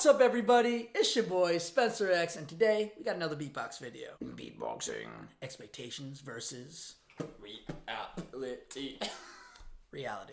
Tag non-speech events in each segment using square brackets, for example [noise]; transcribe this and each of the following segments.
What's up, everybody? It's your boy Spencer X, and today we got another beatbox video. Beatboxing expectations versus Reality. [laughs] reality.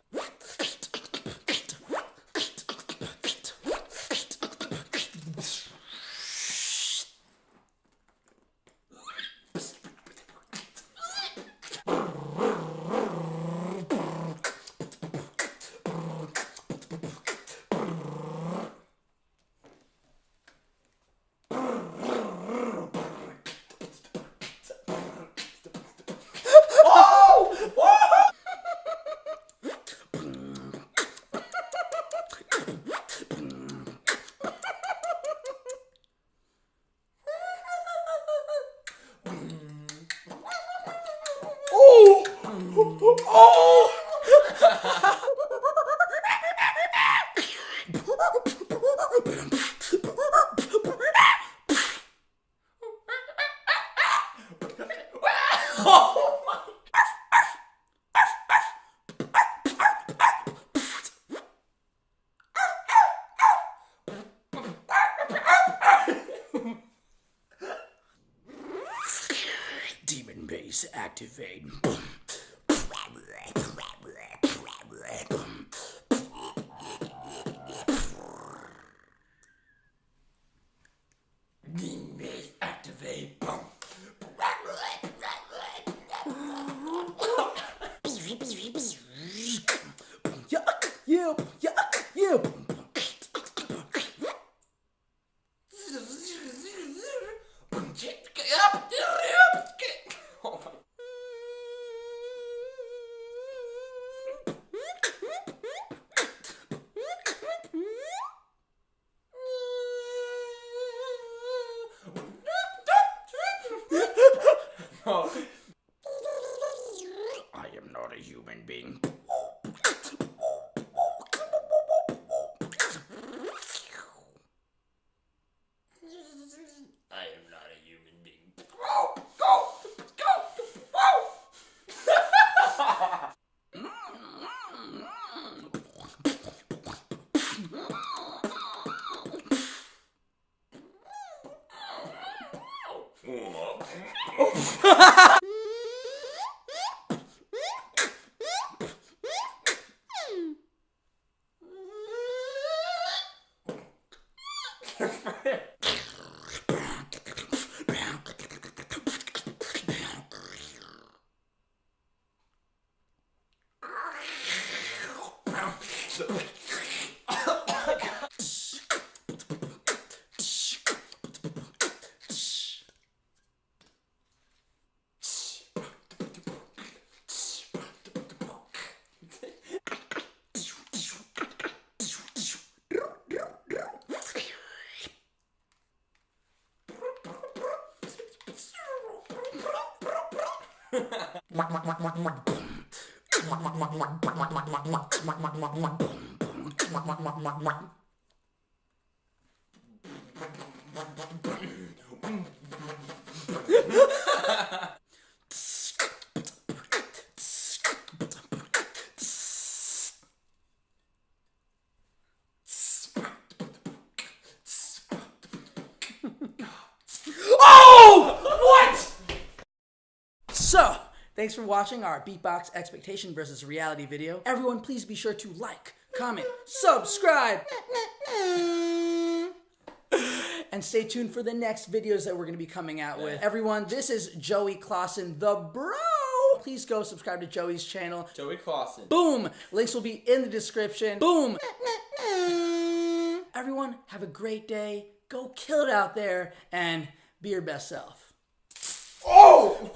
Oh [laughs] Demon bass activate. Demon bass activate. Yeah, yeah, yeah, yeah. [laughs] I am not a human being. I am not a human being. Oh! [laughs] What? [laughs] So, thanks for watching our beatbox expectation versus reality video. Everyone, please be sure to like, comment, subscribe, and stay tuned for the next videos that we're going to be coming out with. Everyone, this is Joey Clausen, the bro. please go subscribe to Joey's channel. Joey Clausen. Boom! Links will be in the description. Boom! Everyone, have a great day. Go kill it out there and be your best self. Oh!